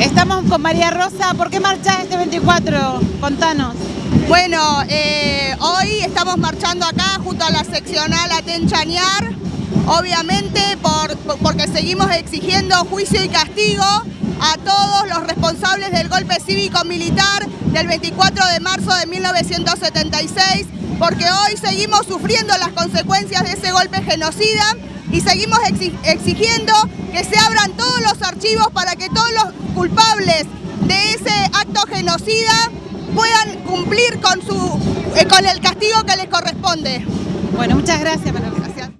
Estamos con María Rosa. ¿Por qué marchás este 24? Contanos. Bueno, eh, hoy estamos marchando acá junto a la seccional Atenchañar, obviamente por, porque seguimos exigiendo juicio y castigo a todos los responsables del golpe cívico-militar del 24 de marzo de 1976, porque hoy seguimos sufriendo las consecuencias de ese golpe genocida y seguimos exigiendo que se abran todos los archivos para que todos los culpables de ese acto genocida puedan cumplir con, su, eh, con el castigo que les corresponde. Bueno, muchas gracias, Manuel.